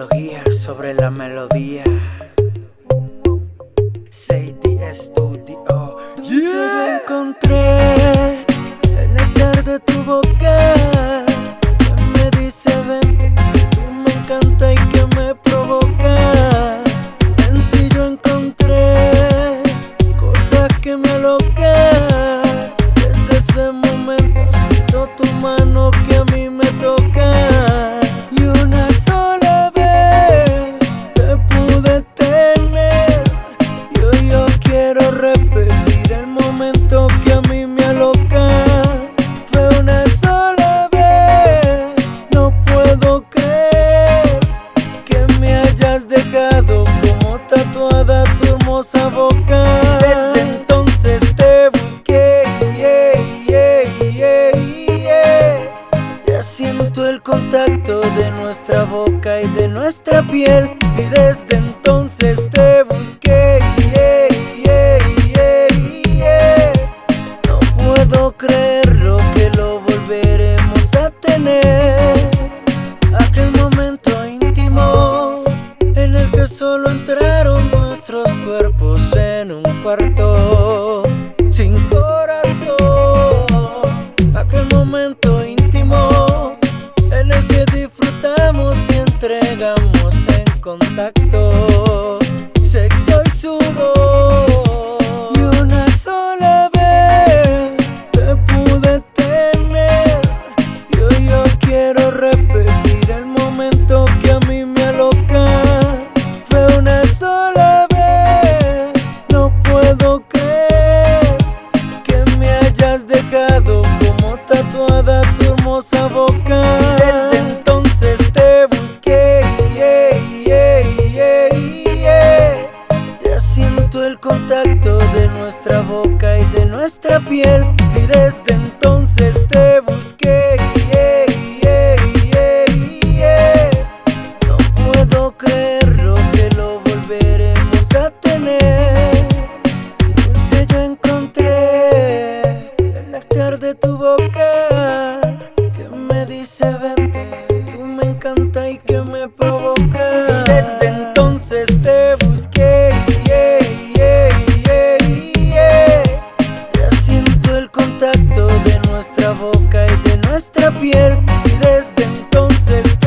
Psicología sobre la melodía. Sadie Studio. Yeah. Te encontré Desde entonces te busqué Ya siento el contacto de nuestra boca y de nuestra piel. Y desde entonces te busqué No puedo creerlo que lo volveremos a tener. Aquel momento íntimo en el que solo entraron cuerpos en un cuarto sin corazón. Aquel momento íntimo en el que disfrutamos y entregamos en contacto. Sexo y sudor. El contacto de nuestra boca y de nuestra piel. Y desde entonces te busqué. No puedo creerlo que lo volveremos a tener. Dulce yo encontré de tu boca que me dice vente, tú me encanta y que me provoca. de nuestra boca y de nuestra piel. Y desde entonces